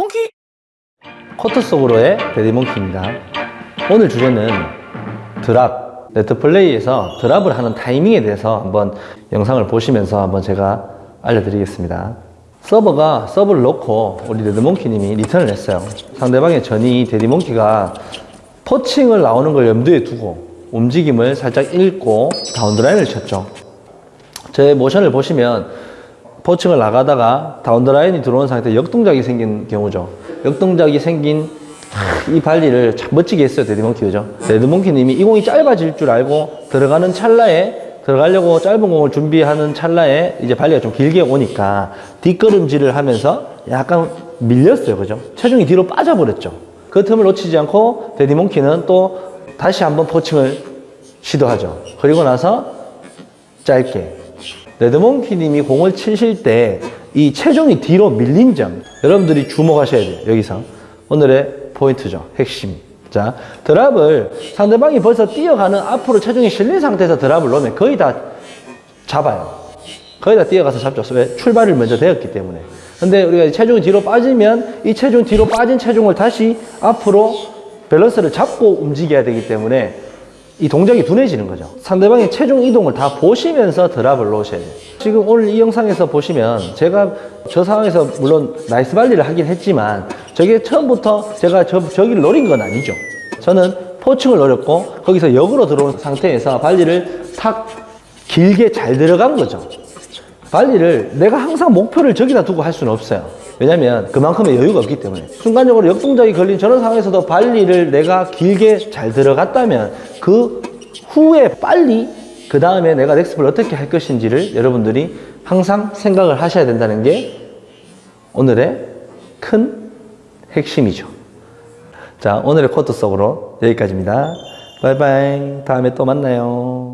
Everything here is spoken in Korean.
몽키 코트 속으로의 데디몽키입니다. 오늘 주제는 드랍, 네트플레이에서 드랍을 하는 타이밍에 대해서 한번 영상을 보시면서 한번 제가 알려드리겠습니다. 서버가 서브를 놓고 우리 레드몽키님이 리턴을 했어요. 상대방의 전위 데디몽키가 poaching을 나오는 걸 염두에 두고 움직임을 살짝 읽고 down the line을 쳤죠. 제 모션을 보시면 poaching을 나가다가 down the line이 들어온 상태에 역동작이 생긴 경우죠. 역동작이 생긴 이 발리를 참 멋지게 했어요, 데디몽키 그죠? 레드몽키님이 이 공이 짧아질 줄 알고 들어가는 찰나에 들어가려고 짧은 공을 준비하는 찰나에 이제 발리가 좀 길게 오니까 뒷걸음질을 하면서 약간 밀렸어요, 그죠? 체중이 뒤로 빠져버렸죠. 그 틈을 놓치지 않고 데디몽키는 또 다시 한번 poaching을 시도하죠. 그리고 나서 짧게 레드몽키님이 공을 치실 때 이 체중이 뒤로 밀린 점 여러분들이 주목하셔야 돼요 여기서. 오늘의 포인트죠 핵심. 자 드랍을 상대방이 벌써 뛰어가는 앞으로 체중이 실린 상태에서 드랍을 놓으면 거의 다 잡아요. 거의 다 뛰어가서 잡죠. 왜? 출발을 먼저 되었기 때문에. 근데 우리가 체중이 뒤로 빠지면 이 체중 뒤로 빠진 체중을 다시 앞으로 밸런스를 잡고 움직여야 되기 때문에 이 동작이 둔해지는 거죠. 상대방의 체중 이동을 다 보시면서 드랍을 놓으셔야 돼요. 지금 오늘 이 영상에서 보시면 제가 저 상황에서 물론 nice 발리를 하긴 했지만 저게 처음부터 제가 저, 저기를 노린 건 아니죠. 저는 poaching을 노렸고 거기서 역으로 들어온 상태에서 발리를 탁 길게 잘 들어간 거죠. 발리를 내가 항상 목표를 저기다 두고 할 수는 없어요. 왜냐면 그만큼의 여유가 없기 때문에 순간적으로 역동작이 걸린 저런 상황에서도 발리를 내가 길게 잘 들어갔다면 그 후에 빨리 그 다음에 내가 넥스플을 어떻게 할 것인지를 여러분들이 항상 생각을 하셔야 된다는 게 오늘의 큰 핵심이죠. 자 오늘의 코트 속으로 여기까지입니다. 바이바이 다음에 또 만나요.